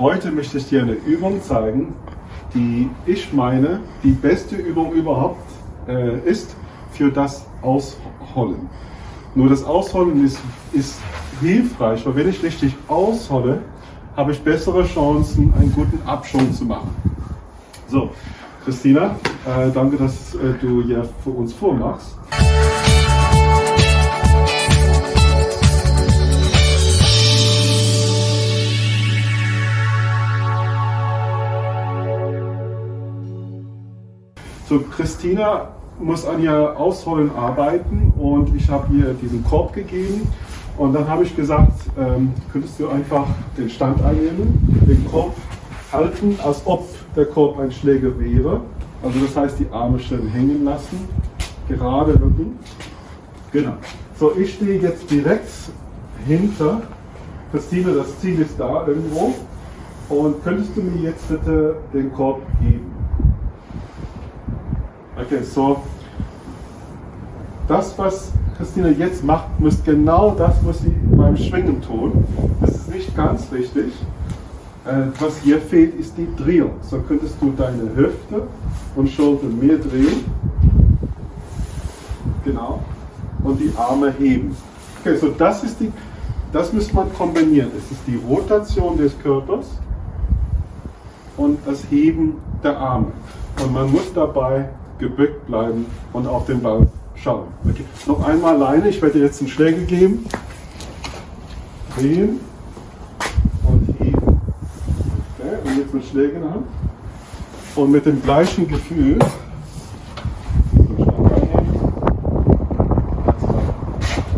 Heute möchte ich dir eine Übung zeigen, die ich meine, die beste Übung überhaupt äh, ist für das Ausholen. Nur das Ausholen ist, ist hilfreich, weil wenn ich richtig aushole, habe ich bessere Chancen, einen guten Abschwung zu machen. So, Christina, äh, danke, dass äh, du hier für uns vormachst. So, Christina muss an ihr Ausholen arbeiten und ich habe ihr diesen Korb gegeben und dann habe ich gesagt, ähm, könntest du einfach den Stand einnehmen, den Korb halten, als ob der Korb ein Schläger wäre. Also das heißt, die Arme schön hängen lassen, gerade Rücken. Genau. So, ich stehe jetzt direkt hinter Christine, das Ziel ist da irgendwo. Und könntest du mir jetzt bitte den Korb geben? Okay, so. Das, was Christina jetzt macht, muss genau das, was sie beim Schwingen tun. Das ist nicht ganz richtig. Äh, was hier fehlt, ist die Drehung. So könntest du deine Hüfte und Schulter mehr drehen. Genau. Und die Arme heben. Okay, so das ist die, das müsste man kombinieren. Es ist die Rotation des Körpers und das Heben der Arme. Und man muss dabei gebückt bleiben und auf den Ball schauen. Okay. Noch einmal alleine, ich werde jetzt einen Schläger geben. Drehen und heben. Okay. Und jetzt mit Schläger in der Hand. Und mit dem gleichen Gefühl.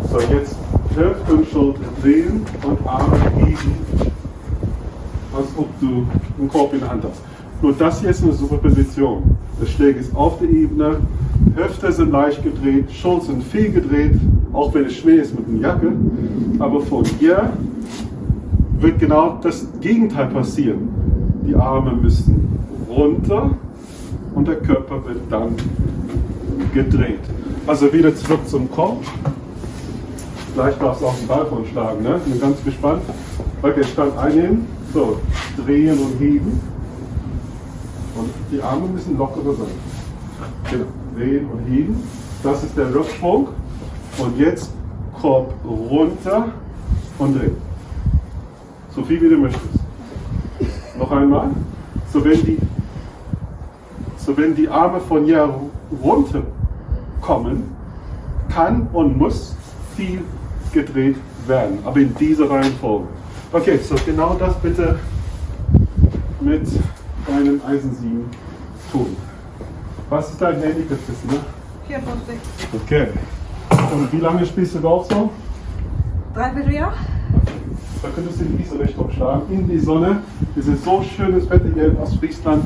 So, jetzt Hüfte und Schulter drehen und Arme heben, als ob du einen Korb in der Hand hast. Nur das hier ist eine super Position. Der Schläger ist auf der Ebene, Hüfte sind leicht gedreht, Schultern sind viel gedreht, auch wenn es Schnee ist mit der Jacke. Aber von hier wird genau das Gegenteil passieren. Die Arme müssen runter und der Körper wird dann gedreht. Also wieder zurück zum Kopf. Gleich darfst du auch den Ball von schlagen. Ne? Bin ganz gespannt. Okay, Stand einnehmen. So, drehen und heben. Und die Arme müssen lockerer sein. Genau. Drehen und heben. Das ist der Rücksprung. Und jetzt Korb runter und drehen. So viel wie du möchtest. Noch einmal. So wenn die, so wenn die Arme von hier runter kommen, kann und muss viel gedreht werden. Aber in dieser Reihenfolge. Okay, so genau das bitte mit deinem Eisensieben tun. Was ist dein Handicap, Christina? 54. Okay. Und wie lange spielst du Golf so? Dreiviertel Jahr? Da könntest du in diese Richtung schlagen, in die Sonne. Es ist so schönes Wetter hier in Ostfriesland.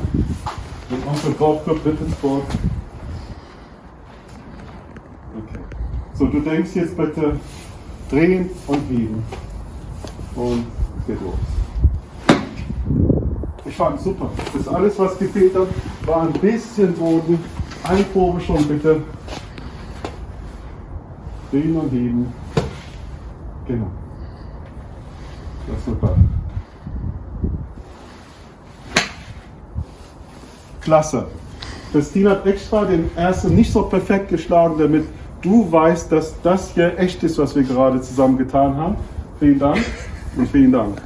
Mit unserem Golfclub Wittensburg. Okay. So, du denkst jetzt bitte drehen und heben. Und es geht los. Ich fand super. Das ist alles, was gefehlt hat, war ein bisschen Boden. Eine Probe schon bitte. Drehen und heben. Genau. Das ist super. Klasse. Christine hat extra den ersten nicht so perfekt geschlagen, damit du weißt, dass das hier echt ist, was wir gerade zusammen getan haben. Vielen Dank und vielen Dank.